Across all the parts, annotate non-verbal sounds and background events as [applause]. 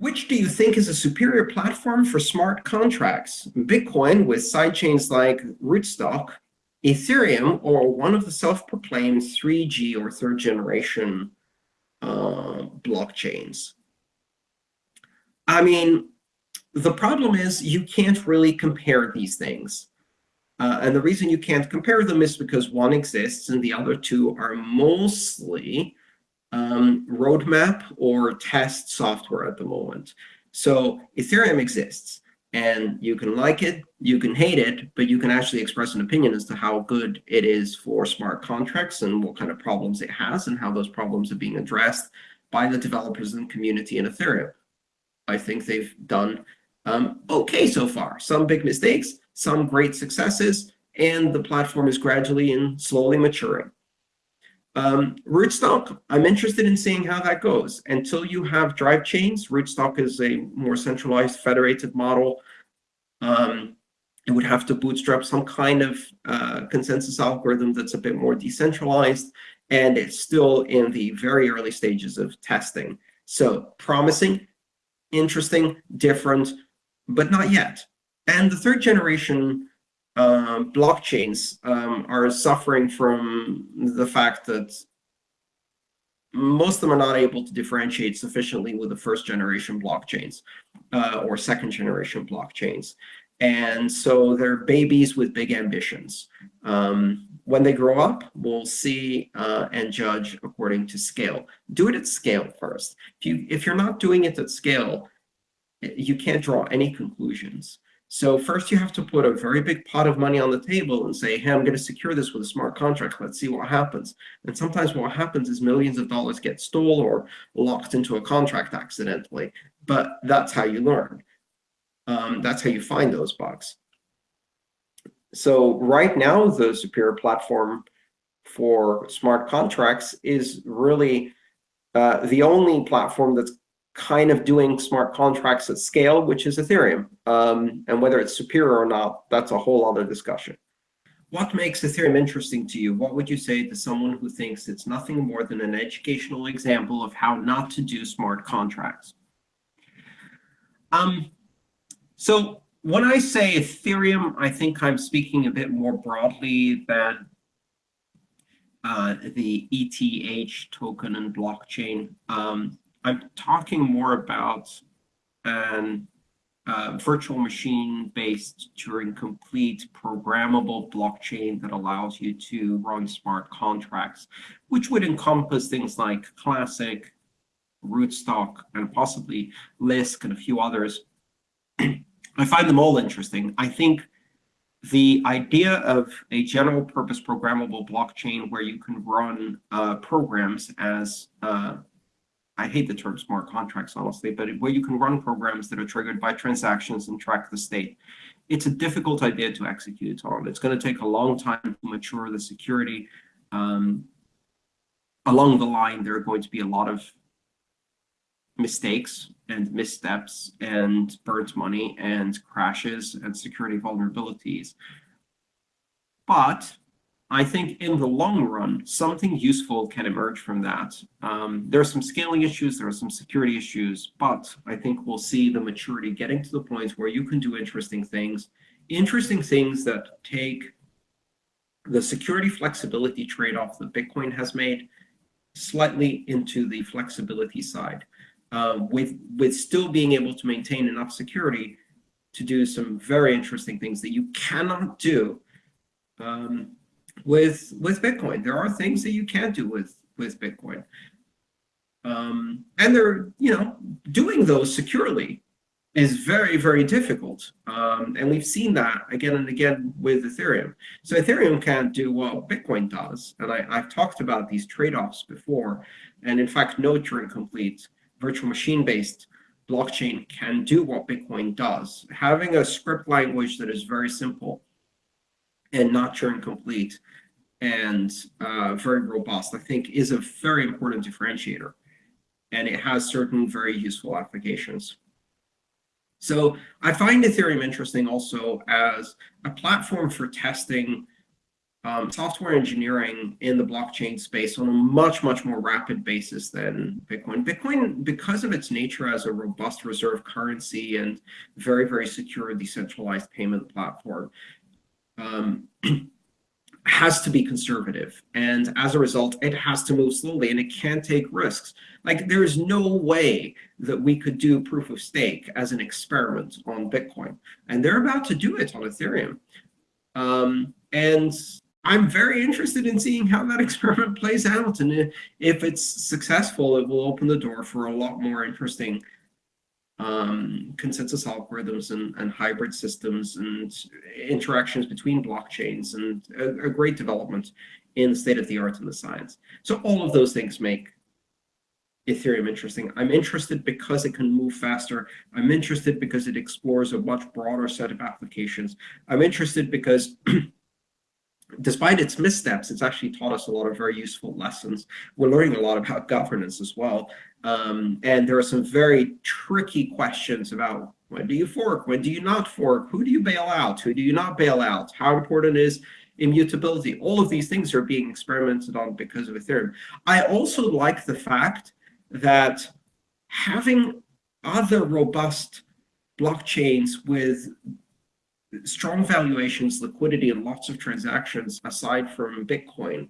Which do you think is a superior platform for smart contracts? Bitcoin with sidechains like Rootstock, Ethereum, or one of the self-proclaimed 3G or third generation uh, blockchains? I mean, the problem is you can't really compare these things. Uh, and the reason you can't compare them is because one exists and the other two are mostly um, roadmap or test software at the moment. So Ethereum exists, and you can like it, you can hate it, but you can actually express an opinion as to how good it is for smart contracts and what kind of problems it has and how those problems are being addressed by the developers and community in Ethereum. I think they've done um, okay so far. Some big mistakes, some great successes, and the platform is gradually and slowly maturing. Um, Rootstock, I'm interested in seeing how that goes. Until you have drive chains, Rootstock is a more centralized federated model. Um, it would have to bootstrap some kind of uh, consensus algorithm that's a bit more decentralized, and it's still in the very early stages of testing. So promising, interesting, different, but not yet. And the third generation uh, blockchains um, are suffering from the fact that most of them are not able to differentiate sufficiently with the first generation blockchains uh, or second generation blockchains. And so they're babies with big ambitions. Um, when they grow up, we'll see uh, and judge according to scale. Do it at scale first. If, you, if you're not doing it at scale, you can't draw any conclusions. So first you have to put a very big pot of money on the table and say, hey, I'm going to secure this with a smart contract. Let's see what happens. And sometimes what happens is millions of dollars get stolen or locked into a contract accidentally. But that's how you learn. Um, that's how you find those bugs. So right now, the Superior platform for smart contracts is really uh, the only platform that's kind of doing smart contracts at scale, which is Ethereum. Um, and whether it's superior or not, that's a whole other discussion. What makes Ethereum interesting to you? What would you say to someone who thinks it's nothing more than an educational example of how not to do smart contracts? Um, so when I say Ethereum, I think I'm speaking a bit more broadly than uh, the ETH token and blockchain. Um, I'm talking more about an uh, virtual machine-based Turing-complete programmable blockchain that allows you to run smart contracts, which would encompass things like Classic, Rootstock, and possibly Lisk and a few others. [clears throat] I find them all interesting. I think the idea of a general purpose programmable blockchain where you can run uh, programs as uh, I hate the term smart contracts, honestly, but where you can run programs that are triggered by transactions and track the state. It's a difficult idea to execute on. It's going to take a long time to mature the security. Um, along the line, there are going to be a lot of mistakes and missteps and burnt money and crashes and security vulnerabilities. But I think in the long run, something useful can emerge from that. Um, there are some scaling issues, there are some security issues, but I think we'll see the maturity getting to the point where you can do interesting things, interesting things that take the security flexibility trade-off that Bitcoin has made slightly into the flexibility side, uh, with, with still being able to maintain enough security to do some very interesting things that you cannot do um, with with Bitcoin. There are things that you can't do with with Bitcoin. Um, and they're, you know, doing those securely is very, very difficult. Um, and we've seen that again and again with Ethereum. So Ethereum can't do what Bitcoin does. And I, I've talked about these trade-offs before. And in fact, no Turing complete virtual machine-based blockchain can do what Bitcoin does. Having a script language that is very simple and not Turing complete and uh, very robust, I think is a very important differentiator. And it has certain very useful applications. So I find Ethereum interesting also as a platform for testing um, software engineering in the blockchain space on a much, much more rapid basis than Bitcoin. Bitcoin, because of its nature as a robust reserve currency and very, very secure decentralized payment platform, um, [clears throat] has to be conservative. And as a result, it has to move slowly and it can't take risks. Like there's no way that we could do proof of stake as an experiment on Bitcoin. And they're about to do it on Ethereum. Um, and I'm very interested in seeing how that [laughs] experiment plays out. And if it's successful, it will open the door for a lot more interesting um, consensus algorithms and, and, hybrid systems and interactions between blockchains and a, a great development in the state of the art in the science. So all of those things make Ethereum interesting. I'm interested because it can move faster. I'm interested because it explores a much broader set of applications. I'm interested because [clears throat] despite its missteps, it's actually taught us a lot of very useful lessons. We're learning a lot about governance as well. Um, and there are some very tricky questions about when do you fork? When do you not fork? Who do you bail out? Who do you not bail out? How important is immutability? All of these things are being experimented on because of Ethereum. I also like the fact that having other robust blockchains with strong valuations, liquidity, and lots of transactions aside from Bitcoin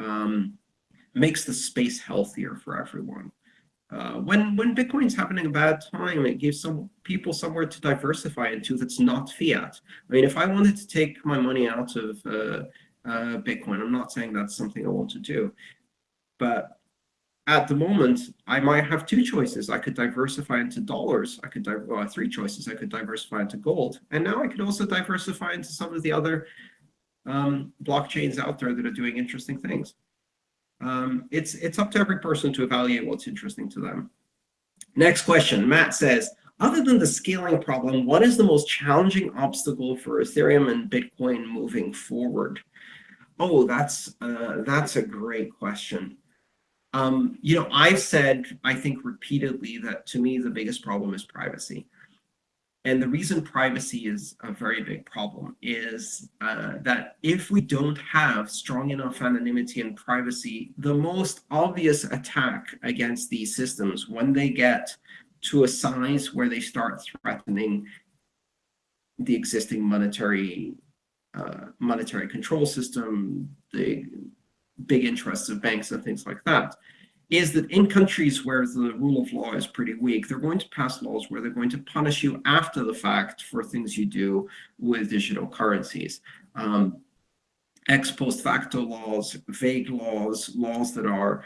um, makes the space healthier for everyone. Uh, when when Bitcoin's having a bad time, it gives some people somewhere to diversify into that's not fiat. I mean, if I wanted to take my money out of uh, uh, Bitcoin, I'm not saying that's something I want to do, but at the moment, I might have two choices. I could diversify into dollars. I could, well, three choices. I could diversify into gold. And now I could also diversify into some of the other um, blockchains out there that are doing interesting things. Um, it's, it's up to every person to evaluate what's interesting to them. Next question, Matt says, other than the scaling problem, what is the most challenging obstacle for Ethereum and Bitcoin moving forward? Oh, that's, uh, that's a great question. Um, you know, I've said, I think repeatedly that to me, the biggest problem is privacy. And the reason privacy is a very big problem is uh, that if we don't have strong enough anonymity and privacy, the most obvious attack against these systems when they get to a size where they start threatening the existing monetary uh, monetary control system, the big interests of banks and things like that, is that in countries where the rule of law is pretty weak, they're going to pass laws where they're going to punish you after the fact for things you do with digital currencies. Um, ex post facto laws, vague laws, laws that are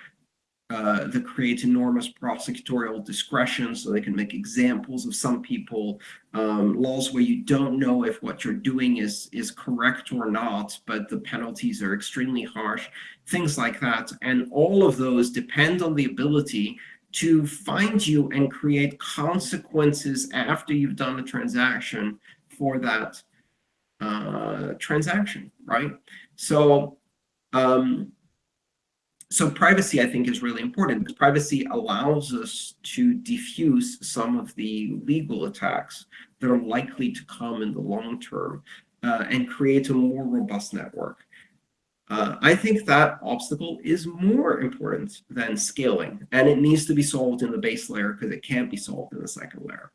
uh, that create enormous prosecutorial discretion so they can make examples of some people, um, laws where you don't know if what you're doing is, is correct or not, but the penalties are extremely harsh, things like that. And all of those depend on the ability to find you and create consequences after you've done a transaction for that uh, transaction, right? So um, so privacy, I think, is really important because privacy allows us to diffuse some of the legal attacks that are likely to come in the long term uh, and create a more robust network. Uh, I think that obstacle is more important than scaling, and it needs to be solved in the base layer because it can't be solved in the second layer.